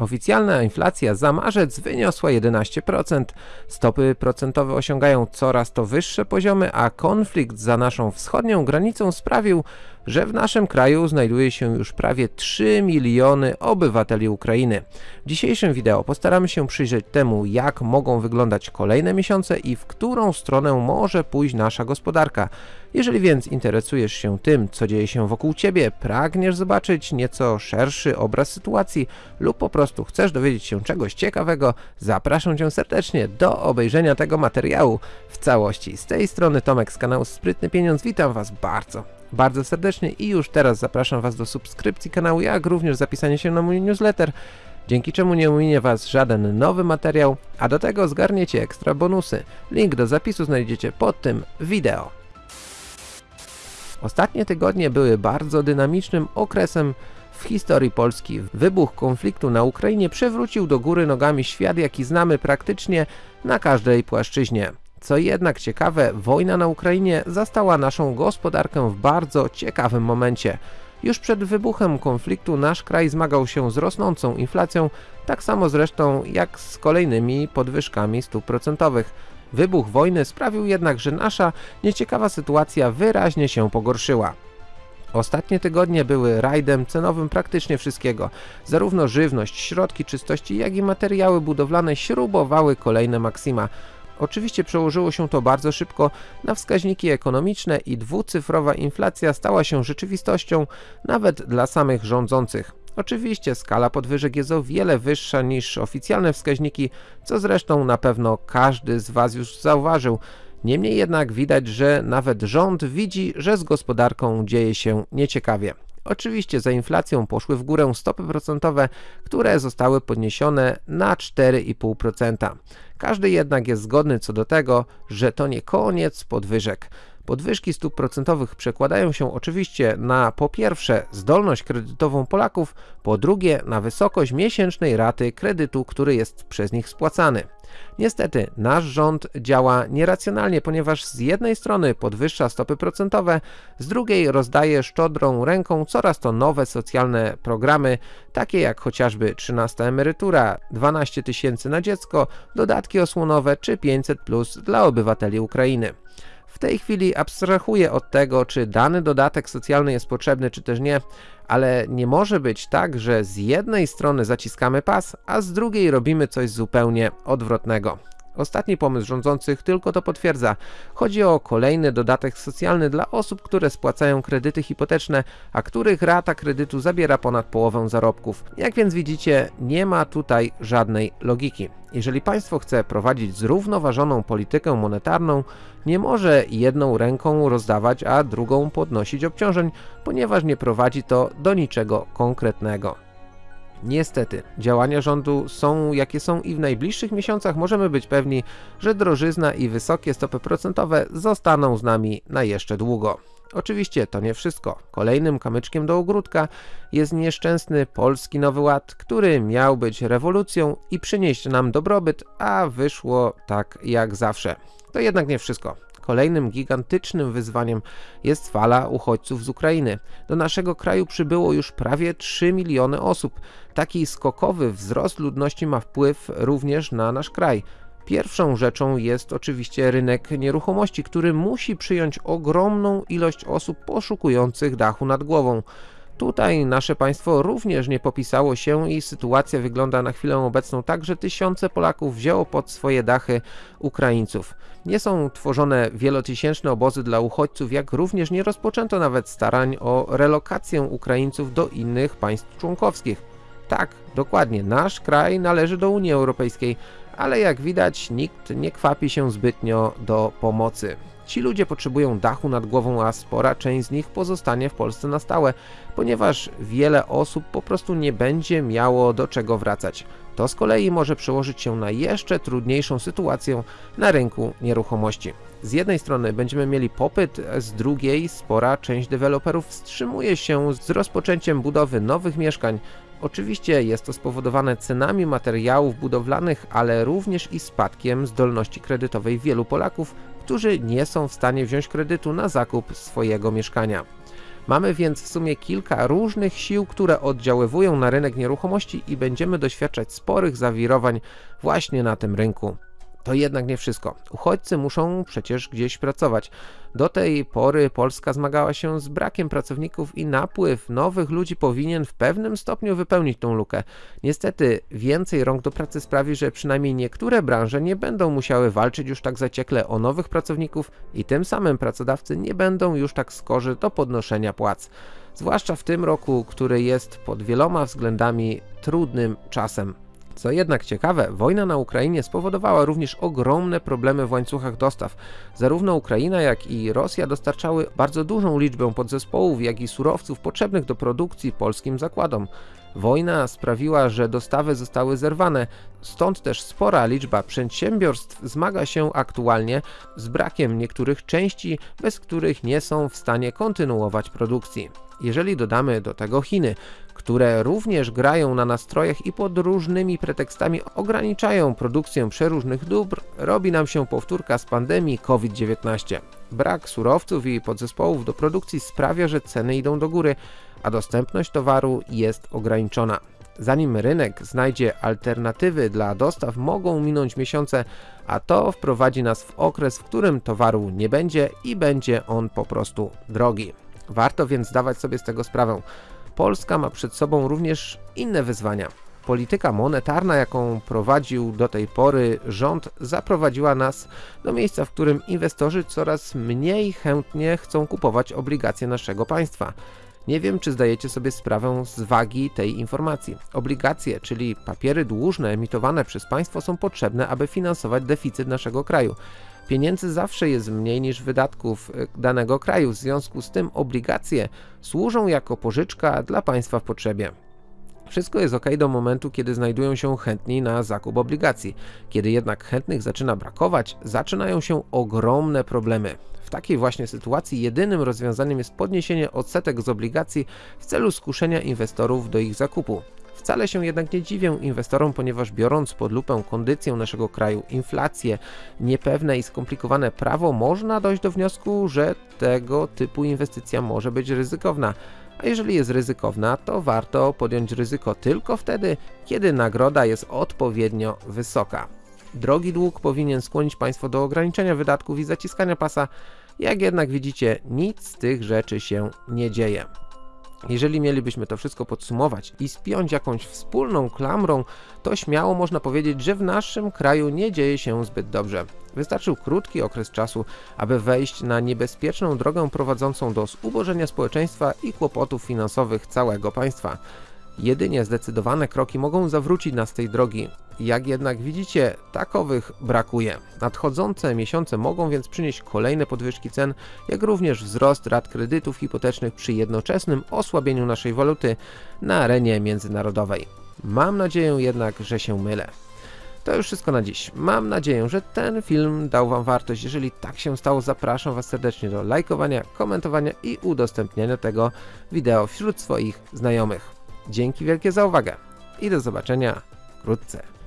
Oficjalna inflacja za marzec wyniosła 11%, stopy procentowe osiągają coraz to wyższe poziomy, a konflikt za naszą wschodnią granicą sprawił, że w naszym kraju znajduje się już prawie 3 miliony obywateli Ukrainy. W dzisiejszym wideo postaramy się przyjrzeć temu, jak mogą wyglądać kolejne miesiące i w którą stronę może pójść nasza gospodarka. Jeżeli więc interesujesz się tym, co dzieje się wokół Ciebie, pragniesz zobaczyć nieco szerszy obraz sytuacji lub po prostu chcesz dowiedzieć się czegoś ciekawego, zapraszam Cię serdecznie do obejrzenia tego materiału w całości. Z tej strony Tomek z kanału Sprytny Pieniądz, witam Was bardzo, bardzo serdecznie i już teraz zapraszam Was do subskrypcji kanału, jak również zapisania się na mój newsletter, dzięki czemu nie ominie Was żaden nowy materiał, a do tego zgarniecie ekstra bonusy. Link do zapisu znajdziecie pod tym wideo. Ostatnie tygodnie były bardzo dynamicznym okresem w historii Polski. Wybuch konfliktu na Ukrainie przewrócił do góry nogami świat, jaki znamy praktycznie na każdej płaszczyźnie. Co jednak ciekawe, wojna na Ukrainie zastała naszą gospodarkę w bardzo ciekawym momencie. Już przed wybuchem konfliktu nasz kraj zmagał się z rosnącą inflacją, tak samo zresztą jak z kolejnymi podwyżkami stóp procentowych. Wybuch wojny sprawił jednak, że nasza nieciekawa sytuacja wyraźnie się pogorszyła. Ostatnie tygodnie były rajdem cenowym praktycznie wszystkiego. Zarówno żywność, środki czystości, jak i materiały budowlane śrubowały kolejne maksima. Oczywiście przełożyło się to bardzo szybko na wskaźniki ekonomiczne i dwucyfrowa inflacja stała się rzeczywistością nawet dla samych rządzących. Oczywiście skala podwyżek jest o wiele wyższa niż oficjalne wskaźniki, co zresztą na pewno każdy z Was już zauważył. Niemniej jednak widać, że nawet rząd widzi, że z gospodarką dzieje się nieciekawie. Oczywiście za inflacją poszły w górę stopy procentowe, które zostały podniesione na 4,5%. Każdy jednak jest zgodny co do tego, że to nie koniec podwyżek. Podwyżki stóp procentowych przekładają się oczywiście na po pierwsze zdolność kredytową Polaków, po drugie na wysokość miesięcznej raty kredytu, który jest przez nich spłacany. Niestety nasz rząd działa nieracjonalnie, ponieważ z jednej strony podwyższa stopy procentowe, z drugiej rozdaje szczodrą ręką coraz to nowe socjalne programy, takie jak chociażby 13 emerytura, 12 tysięcy na dziecko, dodatki osłonowe czy 500 plus dla obywateli Ukrainy. Tej chwili abstrahuję od tego, czy dany dodatek socjalny jest potrzebny, czy też nie, ale nie może być tak, że z jednej strony zaciskamy pas, a z drugiej robimy coś zupełnie odwrotnego. Ostatni pomysł rządzących tylko to potwierdza. Chodzi o kolejny dodatek socjalny dla osób, które spłacają kredyty hipoteczne, a których rata kredytu zabiera ponad połowę zarobków. Jak więc widzicie, nie ma tutaj żadnej logiki. Jeżeli państwo chce prowadzić zrównoważoną politykę monetarną, nie może jedną ręką rozdawać, a drugą podnosić obciążeń, ponieważ nie prowadzi to do niczego konkretnego. Niestety, działania rządu są jakie są i w najbliższych miesiącach możemy być pewni, że drożyzna i wysokie stopy procentowe zostaną z nami na jeszcze długo. Oczywiście to nie wszystko. Kolejnym kamyczkiem do ogródka jest nieszczęsny Polski Nowy Ład, który miał być rewolucją i przynieść nam dobrobyt, a wyszło tak jak zawsze. To jednak nie wszystko. Kolejnym gigantycznym wyzwaniem jest fala uchodźców z Ukrainy. Do naszego kraju przybyło już prawie 3 miliony osób. Taki skokowy wzrost ludności ma wpływ również na nasz kraj. Pierwszą rzeczą jest oczywiście rynek nieruchomości, który musi przyjąć ogromną ilość osób poszukujących dachu nad głową. Tutaj nasze państwo również nie popisało się i sytuacja wygląda na chwilę obecną tak, że tysiące Polaków wzięło pod swoje dachy Ukraińców. Nie są tworzone wielotysięczne obozy dla uchodźców, jak również nie rozpoczęto nawet starań o relokację Ukraińców do innych państw członkowskich. Tak, dokładnie, nasz kraj należy do Unii Europejskiej, ale jak widać nikt nie kwapi się zbytnio do pomocy. Ci ludzie potrzebują dachu nad głową, a spora część z nich pozostanie w Polsce na stałe, ponieważ wiele osób po prostu nie będzie miało do czego wracać. To z kolei może przełożyć się na jeszcze trudniejszą sytuację na rynku nieruchomości. Z jednej strony będziemy mieli popyt, z drugiej spora część deweloperów wstrzymuje się z rozpoczęciem budowy nowych mieszkań. Oczywiście jest to spowodowane cenami materiałów budowlanych, ale również i spadkiem zdolności kredytowej wielu Polaków, którzy nie są w stanie wziąć kredytu na zakup swojego mieszkania. Mamy więc w sumie kilka różnych sił, które oddziaływują na rynek nieruchomości i będziemy doświadczać sporych zawirowań właśnie na tym rynku. To jednak nie wszystko. Uchodźcy muszą przecież gdzieś pracować. Do tej pory Polska zmagała się z brakiem pracowników i napływ nowych ludzi powinien w pewnym stopniu wypełnić tą lukę. Niestety więcej rąk do pracy sprawi, że przynajmniej niektóre branże nie będą musiały walczyć już tak zaciekle o nowych pracowników i tym samym pracodawcy nie będą już tak skorzy do podnoszenia płac. Zwłaszcza w tym roku, który jest pod wieloma względami trudnym czasem. Co jednak ciekawe, wojna na Ukrainie spowodowała również ogromne problemy w łańcuchach dostaw. Zarówno Ukraina, jak i Rosja dostarczały bardzo dużą liczbę podzespołów, jak i surowców potrzebnych do produkcji polskim zakładom. Wojna sprawiła, że dostawy zostały zerwane, stąd też spora liczba przedsiębiorstw zmaga się aktualnie z brakiem niektórych części, bez których nie są w stanie kontynuować produkcji. Jeżeli dodamy do tego Chiny, które również grają na nastrojach i pod różnymi pretekstami ograniczają produkcję przeróżnych dóbr, robi nam się powtórka z pandemii COVID-19. Brak surowców i podzespołów do produkcji sprawia, że ceny idą do góry, a dostępność towaru jest ograniczona. Zanim rynek znajdzie alternatywy dla dostaw, mogą minąć miesiące, a to wprowadzi nas w okres, w którym towaru nie będzie i będzie on po prostu drogi. Warto więc zdawać sobie z tego sprawę. Polska ma przed sobą również inne wyzwania. Polityka monetarna, jaką prowadził do tej pory rząd, zaprowadziła nas do miejsca, w którym inwestorzy coraz mniej chętnie chcą kupować obligacje naszego państwa. Nie wiem, czy zdajecie sobie sprawę z wagi tej informacji. Obligacje, czyli papiery dłużne emitowane przez państwo są potrzebne, aby finansować deficyt naszego kraju. Pieniędzy zawsze jest mniej niż wydatków e, danego kraju, w związku z tym obligacje służą jako pożyczka dla państwa w potrzebie. Wszystko jest ok do momentu, kiedy znajdują się chętni na zakup obligacji. Kiedy jednak chętnych zaczyna brakować, zaczynają się ogromne problemy. W takiej właśnie sytuacji jedynym rozwiązaniem jest podniesienie odsetek z obligacji w celu skuszenia inwestorów do ich zakupu. Wcale się jednak nie dziwię inwestorom, ponieważ biorąc pod lupę kondycję naszego kraju, inflację, niepewne i skomplikowane prawo, można dojść do wniosku, że tego typu inwestycja może być ryzykowna. A jeżeli jest ryzykowna, to warto podjąć ryzyko tylko wtedy, kiedy nagroda jest odpowiednio wysoka. Drogi dług powinien skłonić Państwo do ograniczenia wydatków i zaciskania pasa, jak jednak widzicie, nic z tych rzeczy się nie dzieje. Jeżeli mielibyśmy to wszystko podsumować i spiąć jakąś wspólną klamrą, to śmiało można powiedzieć, że w naszym kraju nie dzieje się zbyt dobrze. Wystarczył krótki okres czasu, aby wejść na niebezpieczną drogę prowadzącą do zubożenia społeczeństwa i kłopotów finansowych całego państwa. Jedynie zdecydowane kroki mogą zawrócić nas z tej drogi. Jak jednak widzicie, takowych brakuje. Nadchodzące miesiące mogą więc przynieść kolejne podwyżki cen, jak również wzrost rat kredytów hipotecznych przy jednoczesnym osłabieniu naszej waluty na arenie międzynarodowej. Mam nadzieję jednak, że się mylę. To już wszystko na dziś. Mam nadzieję, że ten film dał Wam wartość. Jeżeli tak się stało, zapraszam Was serdecznie do lajkowania, komentowania i udostępniania tego wideo wśród swoich znajomych. Dzięki wielkie za uwagę i do zobaczenia wkrótce.